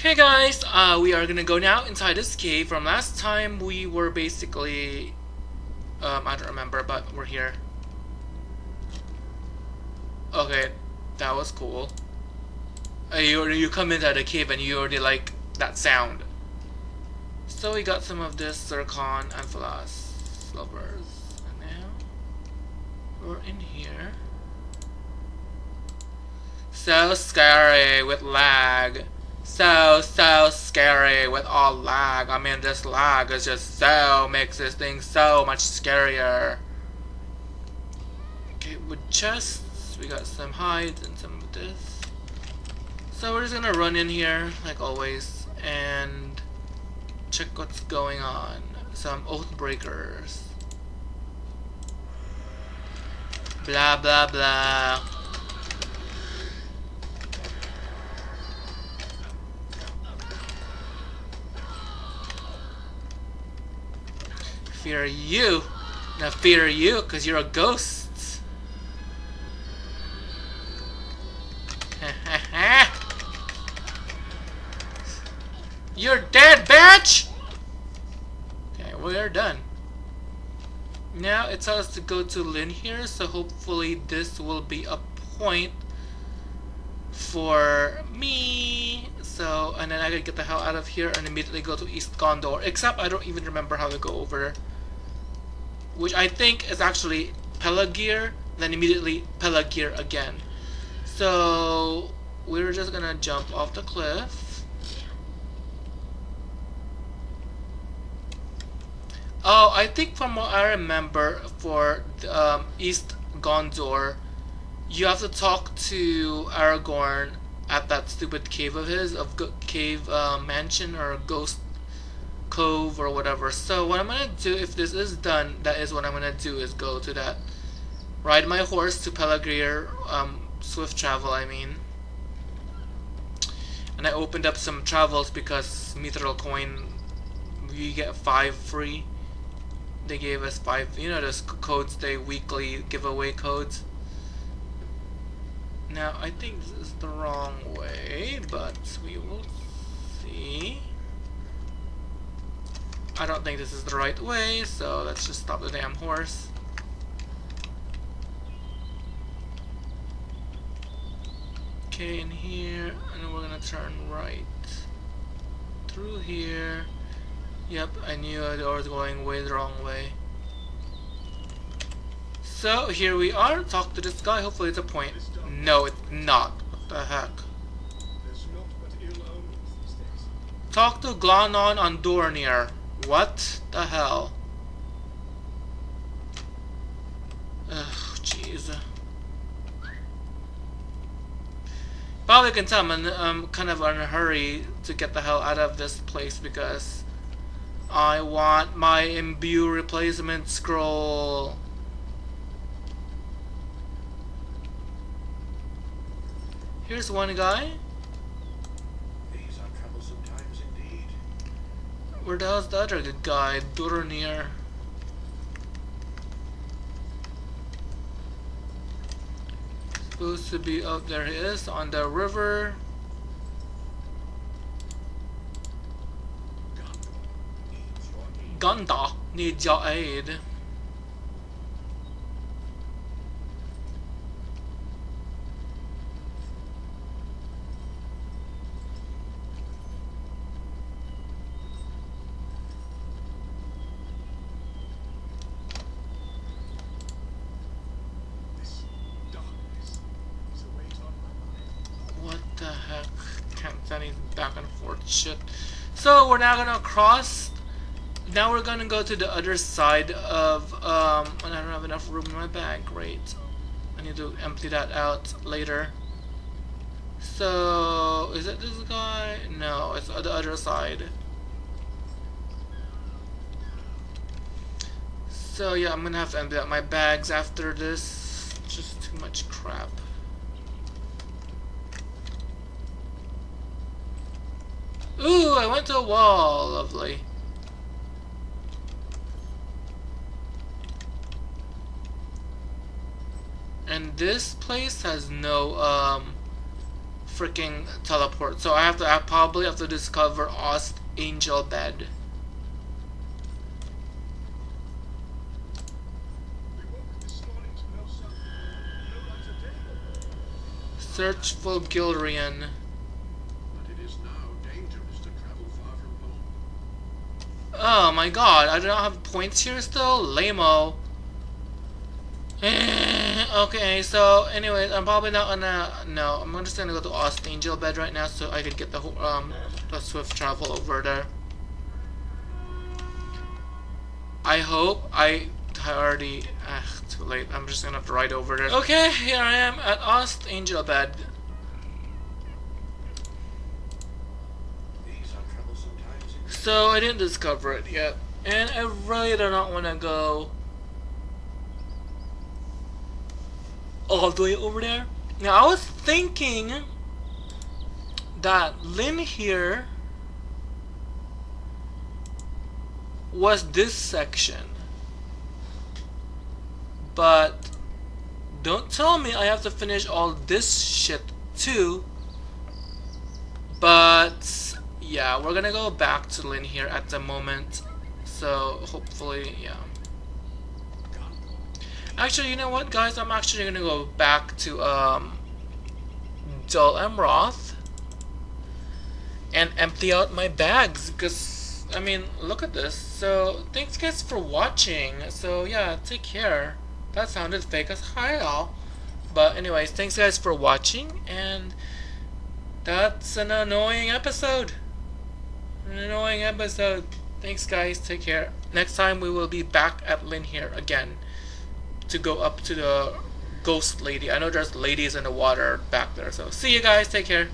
Hey guys, uh, we are gonna go now inside this cave. From last time, we were basically, um, I don't remember, but we're here. Okay, that was cool. Uh, you you come into the cave and you already like that sound. So we got some of this zircon and phlos lovers, and now we're in here. So scary with lag so so scary with all lag. I mean this lag is just so makes this thing so much scarier. Okay, with chests, we got some hides and some of this. So we're just gonna run in here like always and check what's going on. Some oath breakers. Blah blah blah. Fear you. Now fear you, because you're a ghost. you're dead, bitch! Okay, we're done. Now it tells us to go to Linhir, so hopefully this will be a point for me. So, and then I gotta get the hell out of here and immediately go to East Gondor. Except I don't even remember how to go over which I think is actually Pelargir, then immediately Pelargir again. So we're just gonna jump off the cliff. Oh, I think from what I remember for um, East Gondor, you have to talk to Aragorn at that stupid cave of his, of cave uh, mansion or ghost cove or whatever. So what I'm gonna do, if this is done, that is what I'm gonna do is go to that, ride my horse to Pelargir, um, swift travel I mean. And I opened up some travels because Mithril coin, we get five free. They gave us five, you know those codes, they weekly giveaway codes. Now I think this is the wrong way, but we will see. I don't think this is the right way, so let's just stop the damn horse. Okay, in here, and we're gonna turn right. Through here. Yep, I knew I was going way the wrong way. So, here we are. Talk to this guy. Hopefully it's a point. No, it's not. What the heck? Talk to Glanon on Dornier. What the hell? Ugh, jeez. Probably can tell I'm, I'm um, kind of in a hurry to get the hell out of this place because I want my imbue replacement scroll. Here's one guy. Where the hell's the other good guy? Duronir. Supposed to be up there he is on the river. Gondor needs your aid. Shit. So we're now gonna cross. Now we're gonna go to the other side of. Um, and I don't have enough room in my bag. Great. I need to empty that out later. So is it this guy? No, it's the other side. So yeah, I'm gonna have to empty out my bags after this. Just too much crap. Ooh, I went to a wall. Lovely. And this place has no um, freaking teleport. So I have to I probably have to discover Ost Anglebed. Search for Gilrian. Oh my god, I do not have points here still? Lamo. okay, so anyways, I'm probably not gonna no, I'm just gonna go to Ost Anglebed right now so I could get the um the swift travel over there. I hope I already ugh, too late. I'm just gonna have to ride over there. Okay, here I am at Ost Anglebed. So I didn't discover it yet. And I really do not want to go all the way over there. Now I was thinking that Linhir was this section. But don't tell me I have to finish all this shit too. But yeah, we're gonna go back to Linhir at the moment. So hopefully, yeah. Actually, you know what, guys? I'm actually gonna go back to um, Dol Amroth and empty out my bags because I mean, look at this. So thanks guys for watching. So yeah, take care. That sounded fake as hell. But anyways, thanks guys for watching and that's an annoying episode. An annoying episode. Thanks guys, take care. Next time we will be back at Linhir again to go up to the ghost lady. I know there's ladies in the water back there. So see you guys, take care.